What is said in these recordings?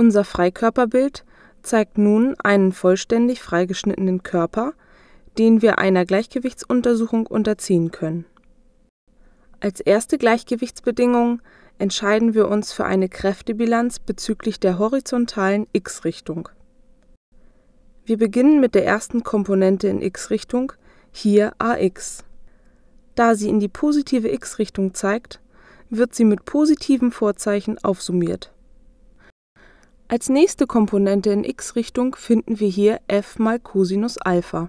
Unser Freikörperbild zeigt nun einen vollständig freigeschnittenen Körper, den wir einer Gleichgewichtsuntersuchung unterziehen können. Als erste Gleichgewichtsbedingung entscheiden wir uns für eine Kräftebilanz bezüglich der horizontalen x-Richtung. Wir beginnen mit der ersten Komponente in x-Richtung, hier ax. Da sie in die positive x-Richtung zeigt, wird sie mit positivem Vorzeichen aufsummiert. Als nächste Komponente in x-Richtung finden wir hier f mal Cosinus Alpha.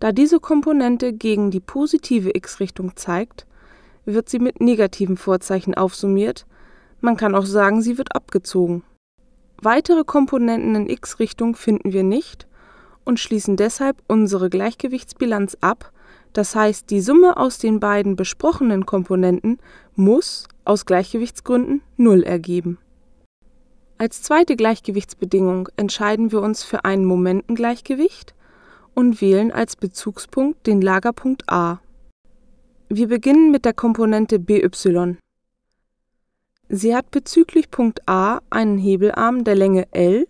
Da diese Komponente gegen die positive x-Richtung zeigt, wird sie mit negativem Vorzeichen aufsummiert, man kann auch sagen, sie wird abgezogen. Weitere Komponenten in x-Richtung finden wir nicht und schließen deshalb unsere Gleichgewichtsbilanz ab, das heißt die Summe aus den beiden besprochenen Komponenten muss aus Gleichgewichtsgründen 0 ergeben. Als zweite Gleichgewichtsbedingung entscheiden wir uns für ein Momentengleichgewicht und wählen als Bezugspunkt den Lagerpunkt A. Wir beginnen mit der Komponente BY. Sie hat bezüglich Punkt A einen Hebelarm der Länge L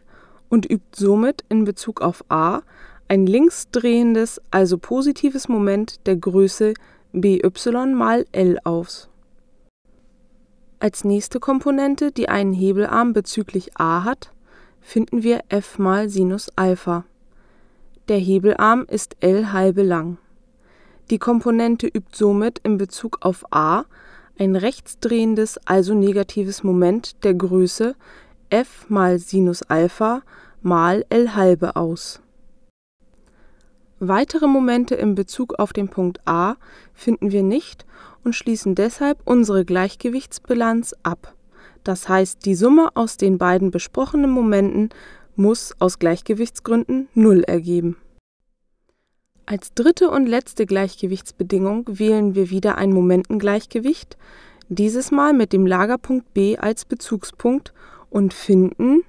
und übt somit in Bezug auf A ein linksdrehendes, also positives Moment der Größe BY mal L aus. Als nächste Komponente, die einen Hebelarm bezüglich A hat, finden wir f mal Sinus Alpha. Der Hebelarm ist L halbe lang. Die Komponente übt somit in Bezug auf A ein rechtsdrehendes, also negatives Moment der Größe f mal Sinus Alpha mal L halbe aus. Weitere Momente in Bezug auf den Punkt A finden wir nicht und schließen deshalb unsere Gleichgewichtsbilanz ab. Das heißt, die Summe aus den beiden besprochenen Momenten muss aus Gleichgewichtsgründen 0 ergeben. Als dritte und letzte Gleichgewichtsbedingung wählen wir wieder ein Momentengleichgewicht, dieses Mal mit dem Lagerpunkt B als Bezugspunkt und finden